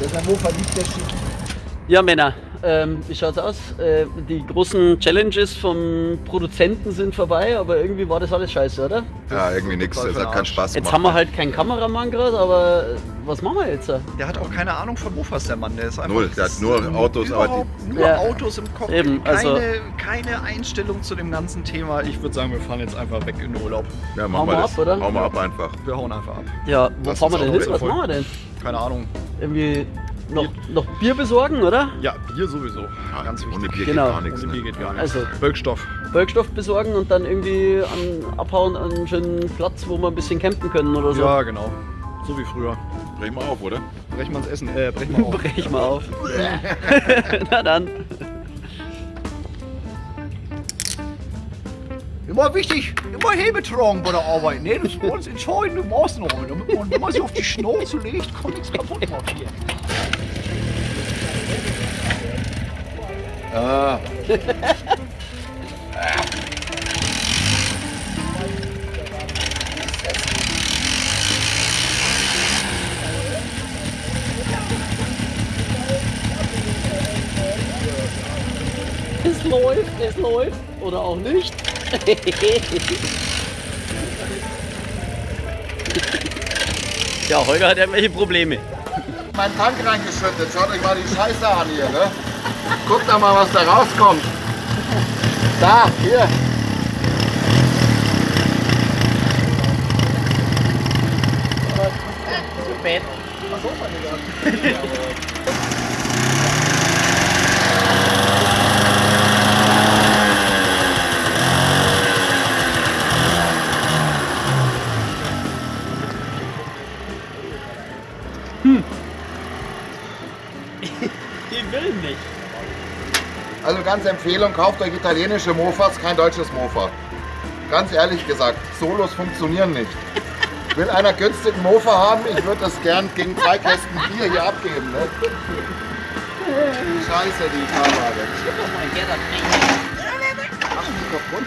Der Hannover liegt der schick. Ja, Männer, ähm, wie schaut's aus? Äh, die großen Challenges vom Produzenten sind vorbei, aber irgendwie war das alles scheiße, oder? Ja, irgendwie nix. Voll Es hat keinen. Spaß Jetzt gemacht. haben wir halt keinen Kameramann gerade, aber was machen wir jetzt? Der hat auch keine Ahnung von Mofas, der Mann. Der ist einfach Null, der hat nur Autos, aber überhaupt nur Ja. Autos im Kopf. Eben, keine, also- keine Einstellung zu dem ganzen Thema. Ich würde sagen, wir fahren jetzt einfach weg in den Urlaub. Ja, Hauen machen wir wir das. ab, oder? Hauen wir ab einfach. Wir hauen einfach ab. Ja, wo Lass fahren wir denn hin? Was machen wir denn? Keine Ahnung. Irgendwie noch, noch Bier besorgen, oder? Ja, Bier sowieso. Ganz Ohne wichtig. Bier Genau. geht gar nichts. Ohne Bier Ne? geht gar nicht. Also Wirkstoff. Wirkstoff besorgen und dann irgendwie an, abhauen an einen schönen Platz, wo wir ein bisschen campen können oder so. Ja, genau. So wie früher. Brech mal auf, oder? Brechen wir uns Essen. Äh, brechen wir auf. Brech mal auf. Na dann. Immer wichtig, immer Hebe tragen bei der Arbeit. Ne? Das ist ganz entscheidende Maßnahme. Damit man, wenn man sich auf die Schnauze legt, kann nichts kaputt machen. Ah. Es läuft, es läuft. Oder auch nicht. ja, Holger hat irgendwelche Probleme. Mein Tank reingeschüttet. Schaut euch mal die Scheiße an hier, ne? Guckt doch mal, was da rauskommt. Da, hier. Zu spät. Die ganz Empfehlung, kauft euch italienische Mofas, kein deutsches Mofa. Ganz ehrlich gesagt, Solos funktionieren nicht. Will einer günstigen Mofa haben, ich würde das gern gegen zwei Kästen Bier hier abgeben. Ne? Scheiße, die Fahrwaage. Ach, die kaputt.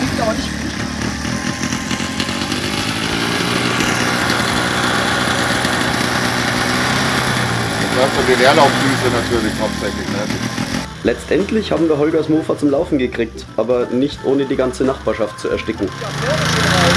Liegt aber nicht So die Leerlaufdüse natürlich hauptsächlich. Ne? Letztendlich haben wir Holgers Mofa zum Laufen gekriegt, aber nicht ohne die ganze Nachbarschaft zu ersticken. Der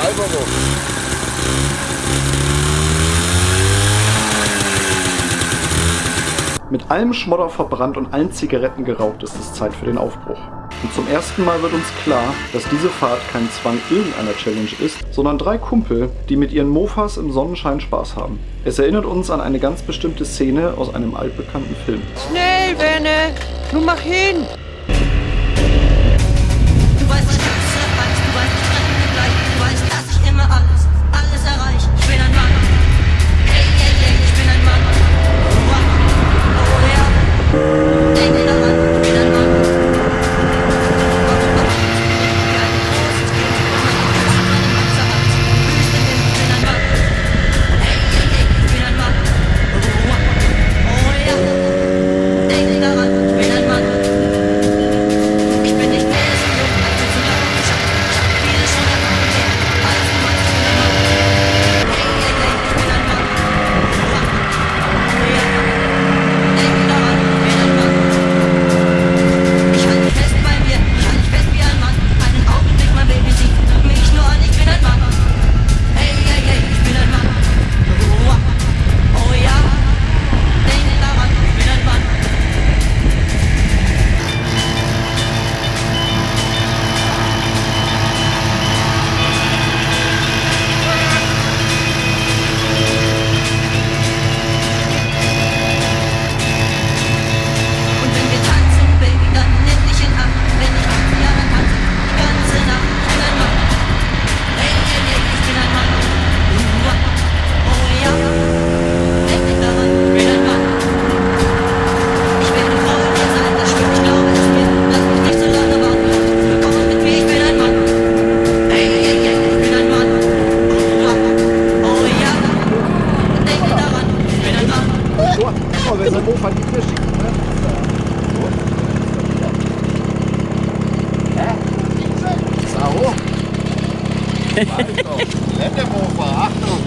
Marlboro. Mit allem Schmodder verbrannt und allen Zigaretten geraucht ist es Zeit für den Aufbruch. Und zum ersten Mal wird uns klar, dass diese Fahrt kein Zwang irgendeiner Challenge ist, sondern drei Kumpel, die mit ihren Mofas im Sonnenschein Spaß haben. Es erinnert uns an eine ganz bestimmte Szene aus einem altbekannten Film. Schnell, Wenne! Nun mach hin! Du weißt, Achtung, Geländemofa, Achtung.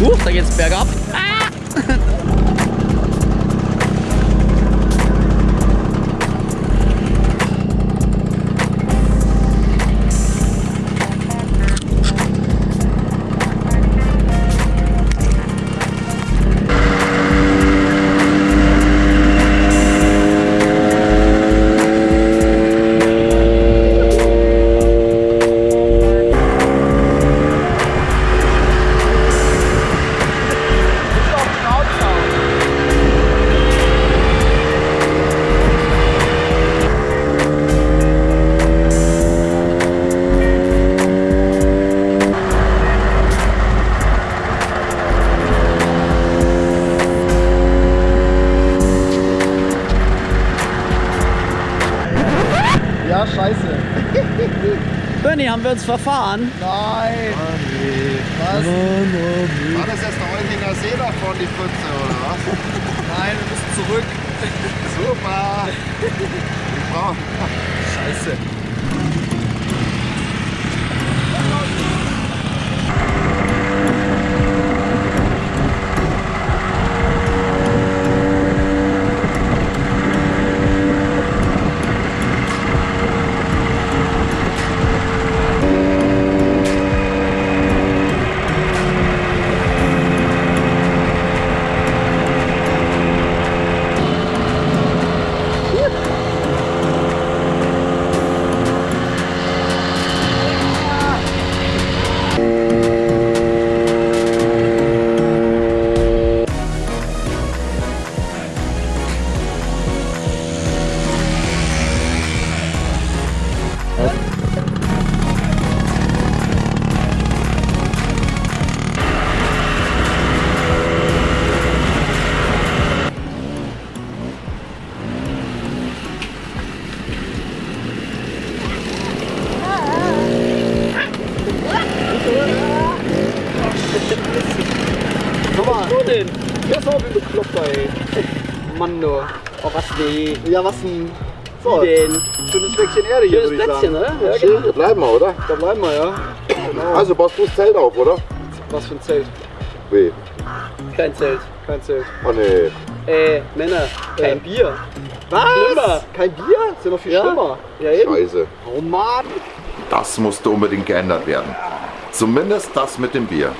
Huch, da geht's bergab. Ja, wir uns verfahren? Nein. Was? War das jetzt der Olchinger See davon, die Pfütze, oder was? Nein, wir müssen zurück. Super. Ich brauch... Scheiße. Mann, du. Oh, was nee. Ja, was denn? So, Wie denn? schönes Fleckchen Erde hier, Schönes würde ich Plätzchen, sagen. oder? Ja, Schön, genau. wir bleiben wir, oder? Da bleiben wir, ja. Genau. Also baust du das Zelt auf, oder? Was für ein Zelt? Weh. Kein Zelt. Kein Zelt. Oh nee. Ey, Männer, kein Bier. Was? Schlimmer. Kein Bier? Ist ja noch viel Ja. schlimmer. Ja, eben. Scheiße. Oh Mann. Das musste unbedingt geändert werden. Zumindest das mit dem Bier.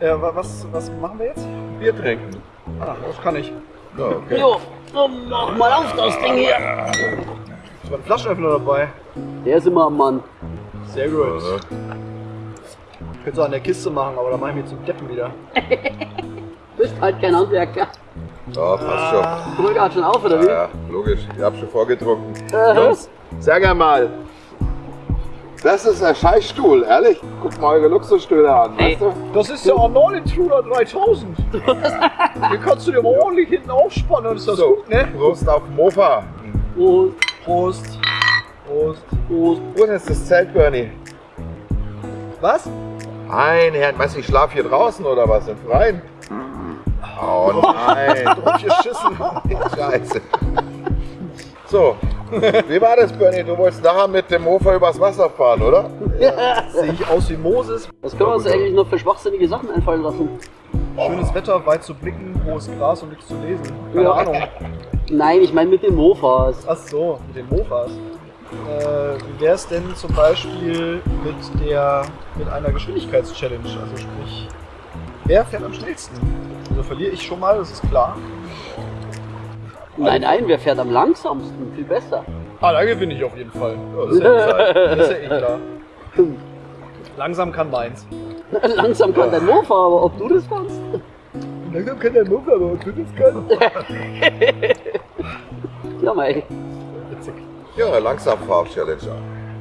Äh, wa- was, was machen wir jetzt? Bier trinken. Ah, das kann ich. Ja, okay. Jo, so, mach mal auf das Ding hier. Ich war ein Flaschenöffner dabei. Der ist immer am Mann. Sehr gut. Ich könnte es auch an der Kiste machen, aber da mache ich mich zum Deppen wieder. Bist halt kein Handwerker. Ja, passt schon. Mal gerade schon auf, oder wie? Ja, ja, logisch. Ich hab schon vorgetrunken. Äh, Jungs, sag einmal. Das ist ein Scheißstuhl, ehrlich. Guck mal eure Luxusstühle an, Ey. weißt du? Das ist der Arnold Intruder 3000. Den kannst du dir mal ordentlich hinten aufspannen und ist das So, gut, ne? Prost auf Mofa. Prost, Prost. Prost. Prost. Wo ist jetzt das Zelt, Bernie? Was? Ein Herrn, weißt du, ich schlaf hier draußen oder was? Im Freien? Oh nein. Drauf geschissen. Scheiße. So, wie war das, Bernie? Du wolltest nachher mit dem Mofa übers Wasser fahren, oder? Sehe ich aus wie Moses. Was können wir uns eigentlich noch für schwachsinnige Sachen einfallen lassen? Schönes Wetter, weit zu blicken, hohes Gras und nichts zu lesen. Keine Ja. Ahnung. Nein, ich meine mit den Mofas. Ach so, mit den Mofas. Äh, wie wäre es denn zum Beispiel mit der mit einer Geschwindigkeitschallenge? Also sprich, wer fährt am schnellsten? Also verliere ich schon mal, das ist klar. Nein, nein, wer fährt am langsamsten? Viel besser. Ah, da gewinne ich auf jeden Fall. Ja, das ist ja. Das ist ja eh klar. Langsam kann meins. Langsam kann dein Mofa, aber ob du das kannst? Langsam kann der Mofa, aber ob du das kannst. Ja, mei. Witzig. Ja, langsam Fahr-Challenge.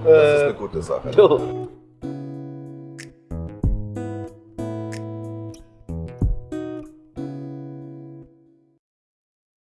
Das ist Äh, eine gute Sache. Jo.